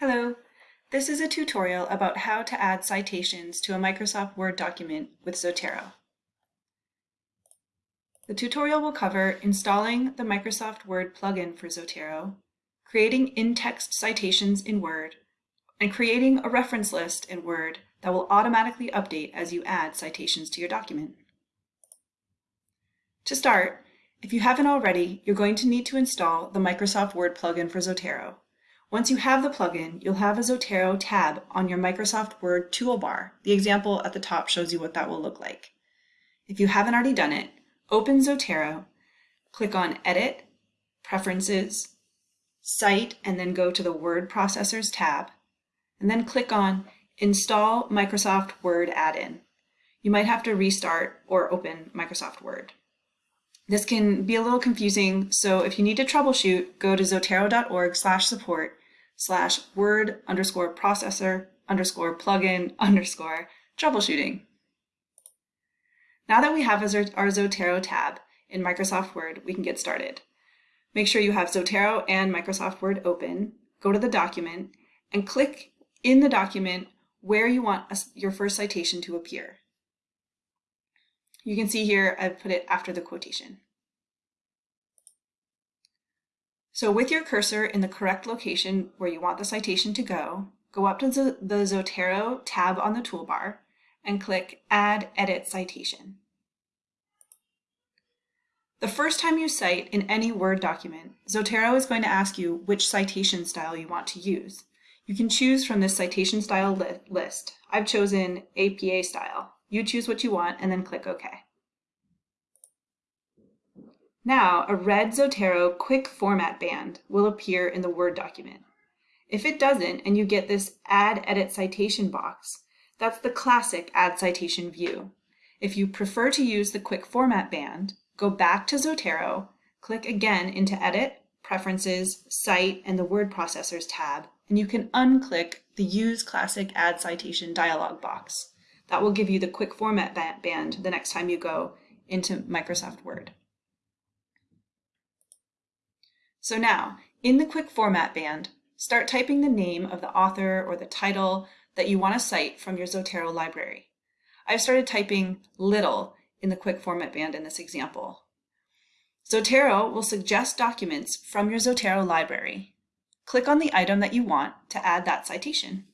Hello, this is a tutorial about how to add citations to a Microsoft Word document with Zotero. The tutorial will cover installing the Microsoft Word plugin for Zotero, creating in-text citations in Word, and creating a reference list in Word that will automatically update as you add citations to your document. To start, if you haven't already, you're going to need to install the Microsoft Word plugin for Zotero. Once you have the plugin, you'll have a Zotero tab on your Microsoft Word toolbar. The example at the top shows you what that will look like. If you haven't already done it, open Zotero, click on Edit, Preferences, Cite, and then go to the Word Processors tab, and then click on Install Microsoft Word Add-in. You might have to restart or open Microsoft Word. This can be a little confusing, so if you need to troubleshoot, go to zotero.org slash support slash word underscore processor underscore plugin underscore troubleshooting. Now that we have our Zotero tab in Microsoft Word, we can get started. Make sure you have Zotero and Microsoft Word open, go to the document, and click in the document where you want your first citation to appear. You can see here I've put it after the quotation. So with your cursor in the correct location where you want the citation to go, go up to the Zotero tab on the toolbar and click Add Edit Citation. The first time you cite in any Word document, Zotero is going to ask you which citation style you want to use. You can choose from this citation style li list. I've chosen APA style. You choose what you want and then click OK. Now, a red Zotero quick format band will appear in the Word document. If it doesn't and you get this Add Edit Citation box, that's the classic Add Citation view. If you prefer to use the quick format band, go back to Zotero, click again into Edit, Preferences, Cite, and the Word Processors tab, and you can unclick the Use Classic Add Citation dialog box. That will give you the quick format band the next time you go into Microsoft Word. So now, in the quick format band, start typing the name of the author or the title that you want to cite from your Zotero library. I've started typing little in the quick format band in this example. Zotero will suggest documents from your Zotero library. Click on the item that you want to add that citation.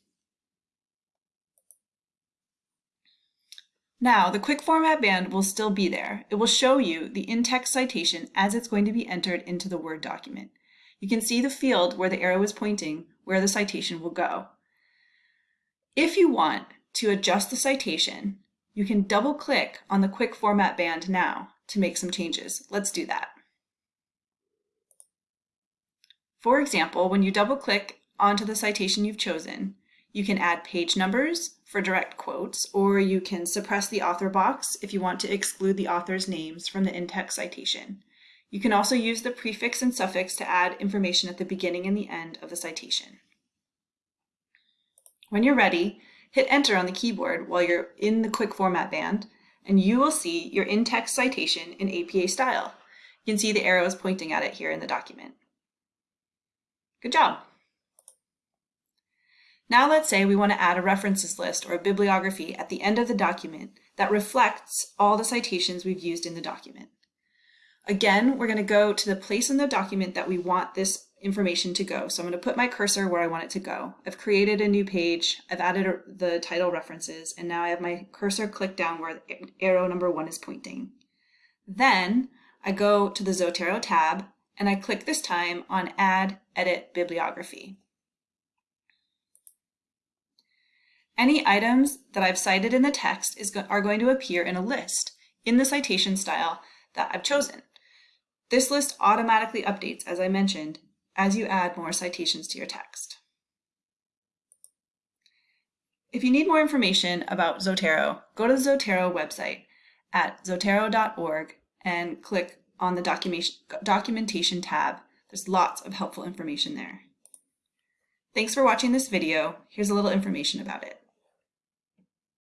Now, the quick format band will still be there. It will show you the in-text citation as it's going to be entered into the Word document. You can see the field where the arrow is pointing where the citation will go. If you want to adjust the citation, you can double click on the quick format band now to make some changes. Let's do that. For example, when you double click onto the citation you've chosen, you can add page numbers for direct quotes, or you can suppress the author box if you want to exclude the author's names from the in-text citation. You can also use the prefix and suffix to add information at the beginning and the end of the citation. When you're ready, hit enter on the keyboard while you're in the quick format band, and you will see your in-text citation in APA style. You can see the arrows pointing at it here in the document. Good job! Now let's say we want to add a references list or a bibliography at the end of the document that reflects all the citations we've used in the document. Again, we're going to go to the place in the document that we want this information to go. So I'm going to put my cursor where I want it to go. I've created a new page, I've added the title references, and now I have my cursor clicked down where arrow number one is pointing. Then I go to the Zotero tab and I click this time on Add Edit Bibliography. Any items that I've cited in the text is go are going to appear in a list in the citation style that I've chosen. This list automatically updates, as I mentioned, as you add more citations to your text. If you need more information about Zotero, go to the Zotero website at zotero.org and click on the documentation, documentation tab. There's lots of helpful information there. Thanks for watching this video. Here's a little information about it.